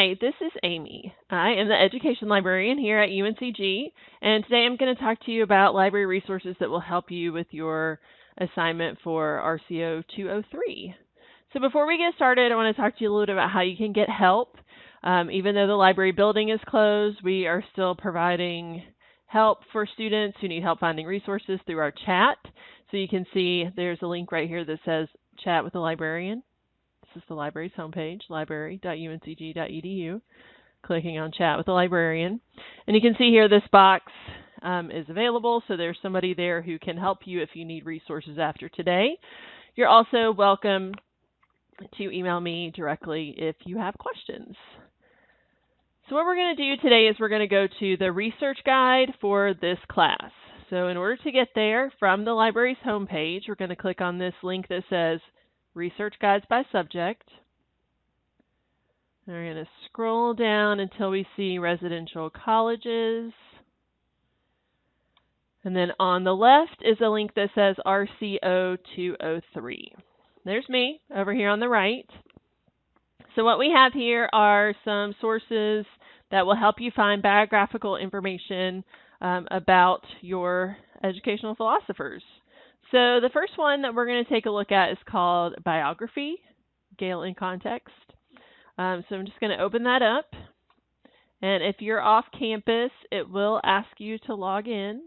Hi, this is Amy. I am the education librarian here at UNCG, and today I'm going to talk to you about library resources that will help you with your assignment for RCO 203. So before we get started, I want to talk to you a little bit about how you can get help. Um, even though the library building is closed, we are still providing help for students who need help finding resources through our chat. So you can see there's a link right here that says chat with a librarian. This is the library's homepage, library.uncg.edu. Clicking on chat with the librarian. And you can see here this box um, is available, so there's somebody there who can help you if you need resources after today. You're also welcome to email me directly if you have questions. So what we're going to do today is we're going to go to the research guide for this class. So in order to get there from the library's homepage, we're going to click on this link that says Research Guides by Subject. we're going to scroll down until we see residential colleges. And then on the left is a link that says RCO 203. There's me over here on the right. So what we have here are some sources that will help you find biographical information um, about your educational philosophers. So the first one that we're going to take a look at is called Biography, Gale in Context. Um, so I'm just going to open that up. And if you're off campus, it will ask you to log in.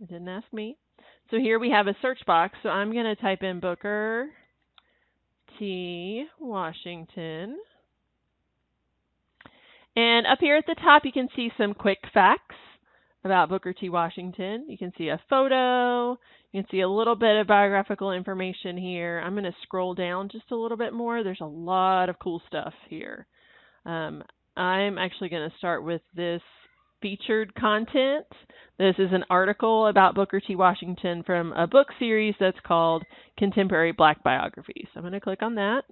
It didn't ask me. So here we have a search box. So I'm going to type in Booker T. Washington. And up here at the top, you can see some quick facts about Booker T. Washington. You can see a photo. You can see a little bit of biographical information here. I'm going to scroll down just a little bit more. There's a lot of cool stuff here. Um, I'm actually going to start with this featured content. This is an article about Booker T. Washington from a book series that's called Contemporary Black Biographies. So I'm going to click on that.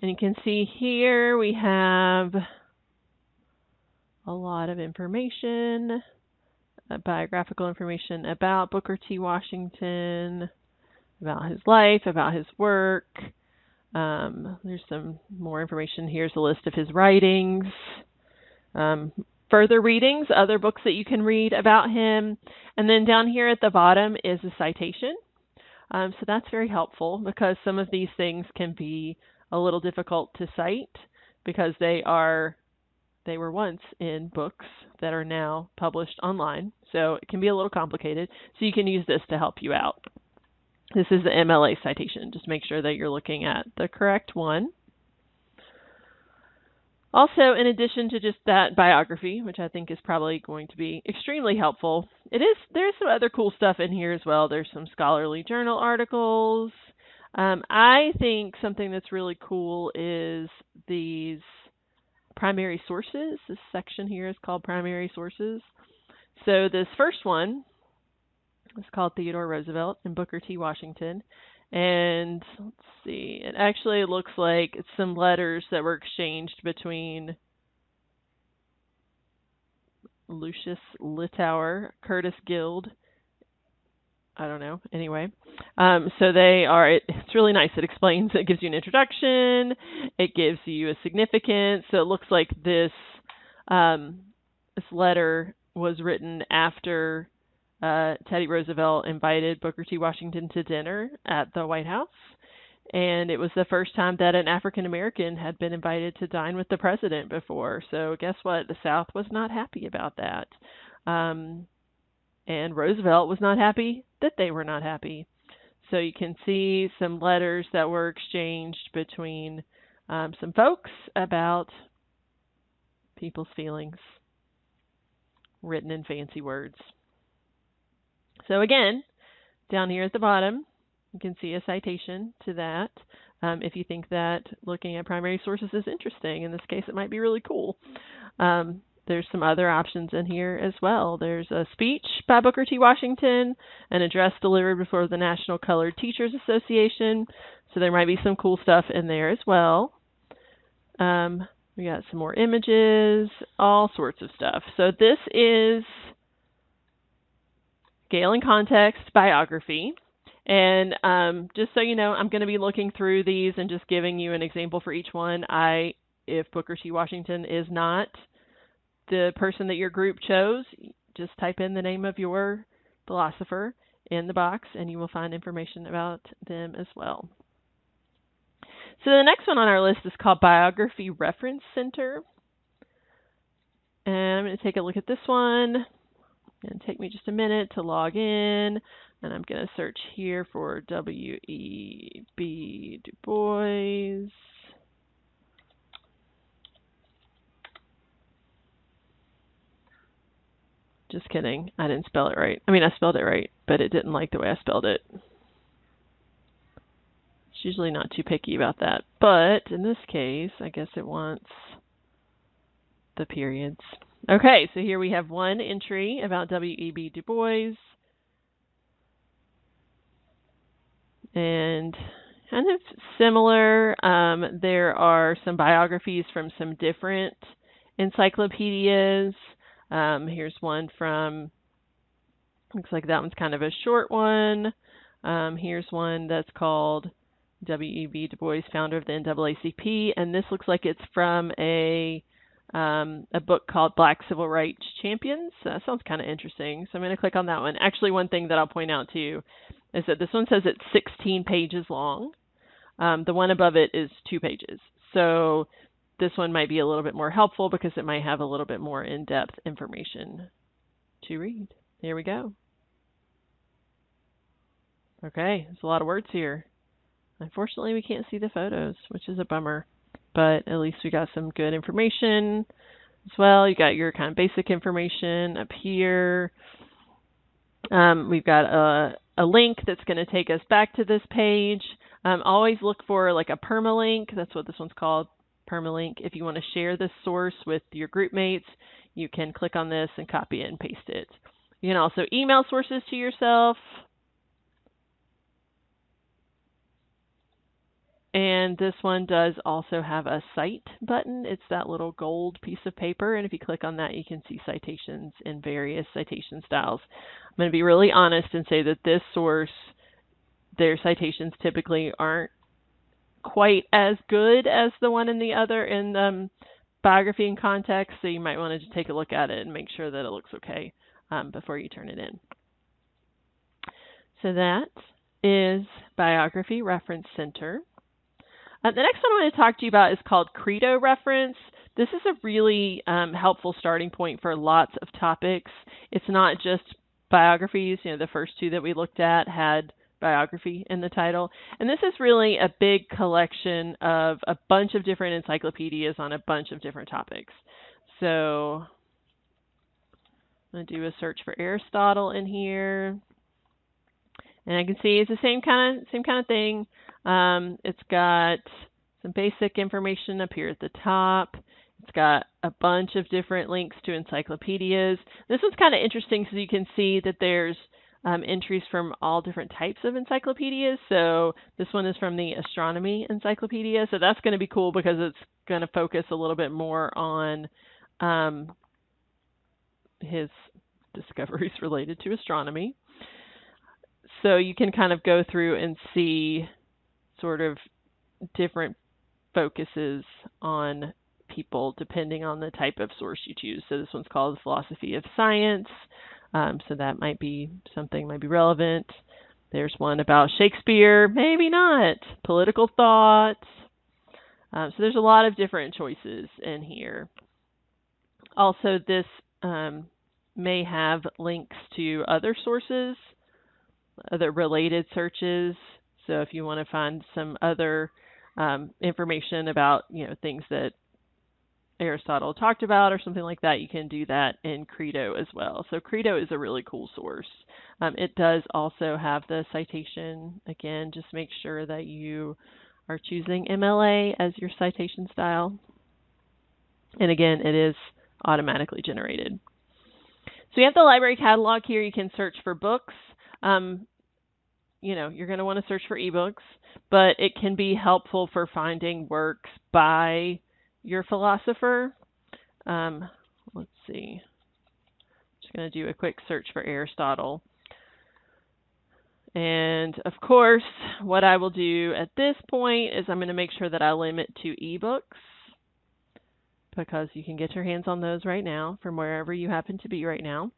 And you can see here we have a lot of information, uh, biographical information about Booker T. Washington, about his life, about his work. Um, there's some more information. Here's a list of his writings. Um, further readings, other books that you can read about him. And then down here at the bottom is a citation. Um, so that's very helpful because some of these things can be a little difficult to cite because they are they were once in books that are now published online. So it can be a little complicated. So you can use this to help you out. This is the MLA citation. Just make sure that you're looking at the correct one. Also, in addition to just that biography, which I think is probably going to be extremely helpful, it is there's some other cool stuff in here as well. There's some scholarly journal articles, um, I think something that's really cool is these primary sources. This section here is called primary sources. So this first one is called Theodore Roosevelt and Booker T. Washington. And let's see, it actually looks like it's some letters that were exchanged between Lucius Littauer, Curtis Guild, I don't know. Anyway, um, so they are. It, it's really nice. It explains. It gives you an introduction. It gives you a significance. So it looks like this um, this letter was written after uh, Teddy Roosevelt invited Booker T. Washington to dinner at the White House, and it was the first time that an African American had been invited to dine with the president before. So guess what? The South was not happy about that. Um, and Roosevelt was not happy that they were not happy. So you can see some letters that were exchanged between um, some folks about people's feelings, written in fancy words. So again, down here at the bottom, you can see a citation to that. Um, if you think that looking at primary sources is interesting, in this case, it might be really cool. Um, there's some other options in here as well. There's a speech by Booker T. Washington, an address delivered before the National Colored Teachers Association. So there might be some cool stuff in there as well. Um, we got some more images, all sorts of stuff. So this is Gale in Context biography. And um, just so you know, I'm going to be looking through these and just giving you an example for each one. I, if Booker T. Washington is not the person that your group chose, just type in the name of your philosopher in the box and you will find information about them as well. So the next one on our list is called Biography Reference Center. And I'm going to take a look at this one. And take me just a minute to log in. And I'm going to search here for W.E.B. Du Bois. Just kidding. I didn't spell it right. I mean, I spelled it right, but it didn't like the way I spelled it. It's usually not too picky about that. But in this case, I guess it wants the periods. Okay, so here we have one entry about W.E.B. Du Bois. And kind of similar, um, there are some biographies from some different encyclopedias. Um, here's one from, looks like that one's kind of a short one. Um, here's one that's called W.E.B. Du Bois, founder of the NAACP, and this looks like it's from a um, a book called Black Civil Rights Champions. So that sounds kind of interesting. So I'm going to click on that one. Actually, one thing that I'll point out to you is that this one says it's 16 pages long. Um, the one above it is two pages. So this one might be a little bit more helpful because it might have a little bit more in-depth information to read. Here we go. Okay, there's a lot of words here. Unfortunately, we can't see the photos, which is a bummer, but at least we got some good information as well. You got your kind of basic information up here. Um, we've got a, a link that's going to take us back to this page. Um, always look for like a permalink. That's what this one's called, permalink. If you want to share this source with your group mates, you can click on this and copy and paste it. You can also email sources to yourself. And this one does also have a cite button. It's that little gold piece of paper. And if you click on that, you can see citations in various citation styles. I'm going to be really honest and say that this source, their citations typically aren't quite as good as the one in the other in um, biography in context. So you might want to take a look at it and make sure that it looks okay um, before you turn it in. So that is Biography Reference Center. Uh, the next one I want to talk to you about is called Credo Reference. This is a really um, helpful starting point for lots of topics. It's not just biographies. You know, the first two that we looked at had biography in the title. And this is really a big collection of a bunch of different encyclopedias on a bunch of different topics. So I'm going to do a search for Aristotle in here. And I can see it's the same kind of same kind of thing. Um, it's got some basic information up here at the top. It's got a bunch of different links to encyclopedias. This one's kind of interesting because you can see that there's um, entries from all different types of encyclopedias. So this one is from the Astronomy Encyclopedia. So that's going to be cool because it's going to focus a little bit more on um, his discoveries related to astronomy. So you can kind of go through and see sort of different focuses on people depending on the type of source you choose. So this one's called philosophy of science. Um, so that might be something might be relevant. There's one about Shakespeare, maybe not. Political thoughts. Um, so there's a lot of different choices in here. Also, this um, may have links to other sources, other related searches. So if you want to find some other um, information about you know things that Aristotle talked about or something like that, you can do that in Credo as well. So Credo is a really cool source. Um, it does also have the citation. Again, just make sure that you are choosing MLA as your citation style. And again, it is automatically generated. So we have the library catalog here. You can search for books. Um, you know, you're going to want to search for ebooks, but it can be helpful for finding works by your philosopher. Um, let's see. I'm just going to do a quick search for Aristotle. And of course, what I will do at this point is I'm going to make sure that I limit to ebooks because you can get your hands on those right now from wherever you happen to be right now.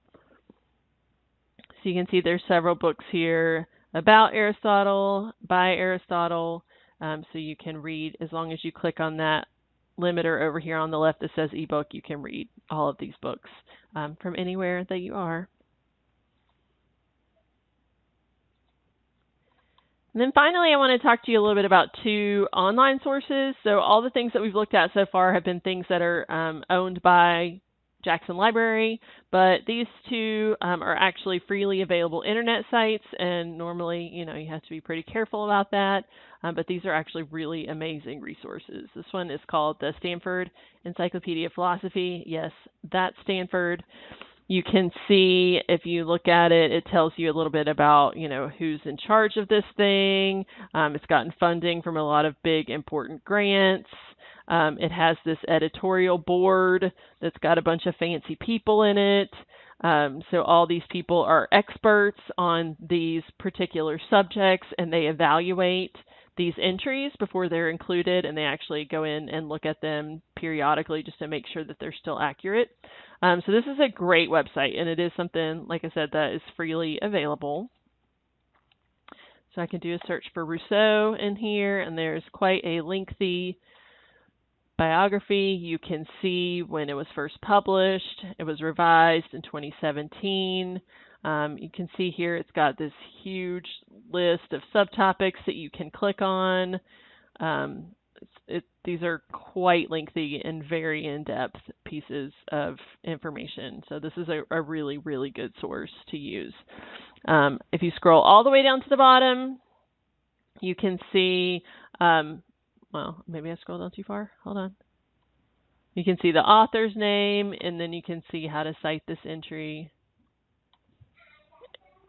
So you can see there's several books here about Aristotle, by Aristotle, um, so you can read as long as you click on that limiter over here on the left that says ebook, you can read all of these books um, from anywhere that you are. And then finally, I want to talk to you a little bit about two online sources. So all the things that we've looked at so far have been things that are um, owned by Jackson Library, but these two um, are actually freely available internet sites, and normally, you know, you have to be pretty careful about that. Um, but these are actually really amazing resources. This one is called the Stanford Encyclopedia of Philosophy. Yes, that's Stanford you can see if you look at it, it tells you a little bit about, you know, who's in charge of this thing. Um, it's gotten funding from a lot of big important grants. Um, it has this editorial board that's got a bunch of fancy people in it. Um, so all these people are experts on these particular subjects and they evaluate these entries before they're included and they actually go in and look at them periodically just to make sure that they're still accurate. Um, so this is a great website, and it is something, like I said, that is freely available. So I can do a search for Rousseau in here, and there's quite a lengthy biography. You can see when it was first published. It was revised in 2017. Um, you can see here it's got this huge list of subtopics that you can click on. Um, it, these are quite lengthy and very in-depth pieces of information. So this is a, a really, really good source to use. Um, if you scroll all the way down to the bottom, you can see, um, well, maybe I scrolled down too far. Hold on. You can see the author's name, and then you can see how to cite this entry.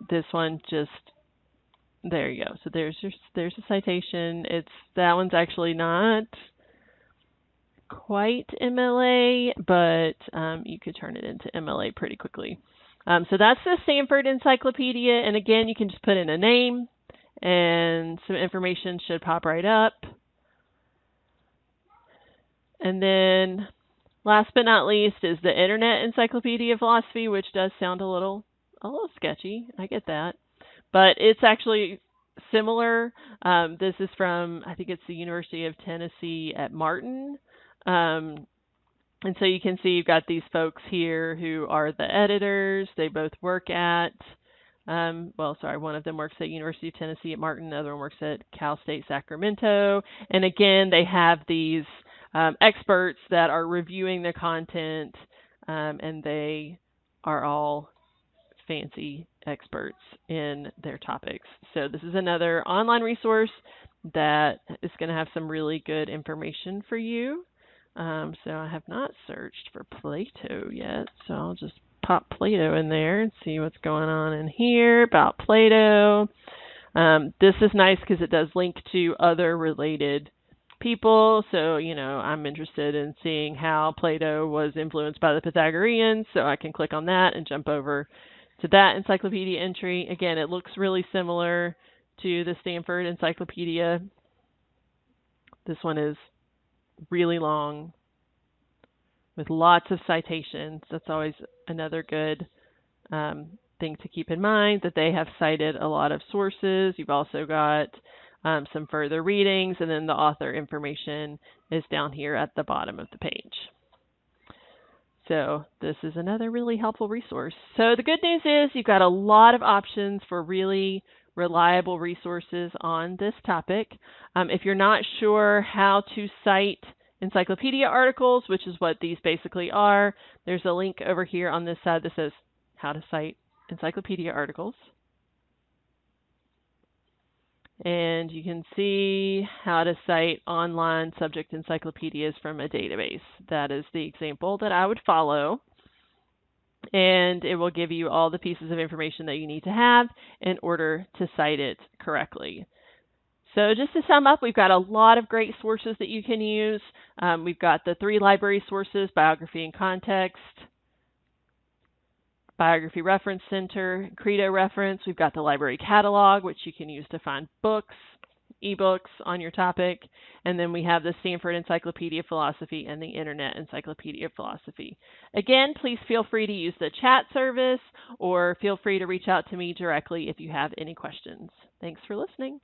This one just there you go. So there's your there's a citation. It's that one's actually not quite MLA, but um, you could turn it into MLA pretty quickly. Um, so that's the Stanford Encyclopedia, and again, you can just put in a name, and some information should pop right up. And then, last but not least, is the Internet Encyclopedia of Philosophy, which does sound a little a little sketchy. I get that but it's actually similar. Um, this is from, I think it's the University of Tennessee at Martin. Um, and so you can see you've got these folks here who are the editors. They both work at, um, well, sorry, one of them works at University of Tennessee at Martin, the other one works at Cal State Sacramento. And again, they have these um, experts that are reviewing the content, um, and they are all fancy experts in their topics. So this is another online resource that is going to have some really good information for you. Um, so I have not searched for Plato yet, so I'll just pop Plato in there and see what's going on in here about Plato. Um, this is nice because it does link to other related people. So, you know, I'm interested in seeing how Plato was influenced by the Pythagoreans, so I can click on that and jump over to that encyclopedia entry. Again, it looks really similar to the Stanford Encyclopedia. This one is really long with lots of citations. That's always another good um, thing to keep in mind that they have cited a lot of sources. You've also got um, some further readings, and then the author information is down here at the bottom of the page. So this is another really helpful resource. So the good news is you've got a lot of options for really reliable resources on this topic. Um, if you're not sure how to cite encyclopedia articles, which is what these basically are, there's a link over here on this side that says how to cite encyclopedia articles and you can see how to cite online subject encyclopedias from a database. That is the example that I would follow. And it will give you all the pieces of information that you need to have in order to cite it correctly. So just to sum up, we've got a lot of great sources that you can use. Um, we've got the three library sources, biography in context, Biography Reference Center, Credo Reference. We've got the library catalog, which you can use to find books, ebooks on your topic. And then we have the Stanford Encyclopedia of Philosophy and the Internet Encyclopedia of Philosophy. Again, please feel free to use the chat service or feel free to reach out to me directly if you have any questions. Thanks for listening.